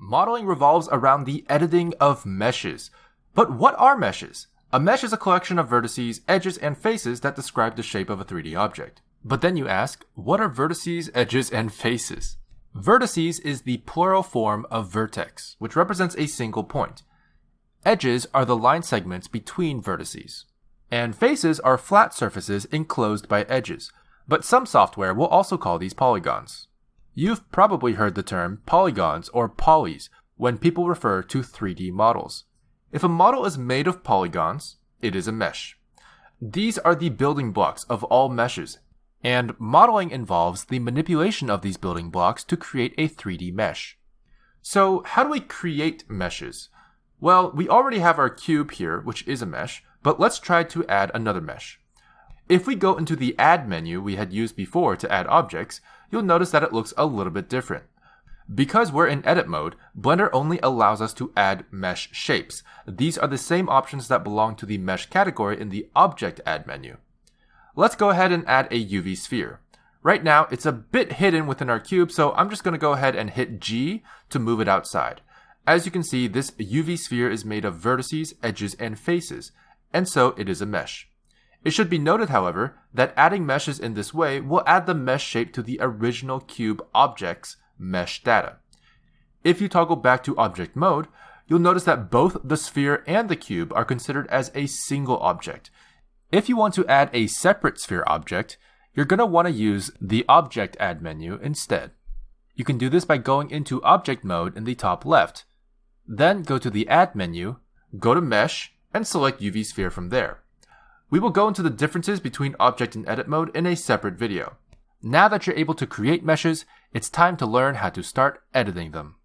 Modeling revolves around the editing of meshes. But what are meshes? A mesh is a collection of vertices, edges, and faces that describe the shape of a 3D object. But then you ask, what are vertices, edges, and faces? Vertices is the plural form of vertex, which represents a single point. Edges are the line segments between vertices. And faces are flat surfaces enclosed by edges, but some software will also call these polygons. You've probably heard the term polygons or polys when people refer to 3D models. If a model is made of polygons, it is a mesh. These are the building blocks of all meshes, and modeling involves the manipulation of these building blocks to create a 3D mesh. So, how do we create meshes? Well, we already have our cube here, which is a mesh, but let's try to add another mesh. If we go into the Add menu we had used before to add objects, you'll notice that it looks a little bit different. Because we're in edit mode, Blender only allows us to add mesh shapes. These are the same options that belong to the mesh category in the Object Add menu. Let's go ahead and add a UV sphere. Right now, it's a bit hidden within our cube, so I'm just going to go ahead and hit G to move it outside. As you can see, this UV sphere is made of vertices, edges, and faces, and so it is a mesh. It should be noted, however, that adding meshes in this way will add the mesh shape to the original cube object's mesh data. If you toggle back to object mode, you'll notice that both the sphere and the cube are considered as a single object. If you want to add a separate sphere object, you're going to want to use the Object Add menu instead. You can do this by going into Object Mode in the top left. Then go to the Add menu, go to Mesh, and select UV Sphere from there. We will go into the differences between Object and Edit mode in a separate video. Now that you're able to create meshes, it's time to learn how to start editing them.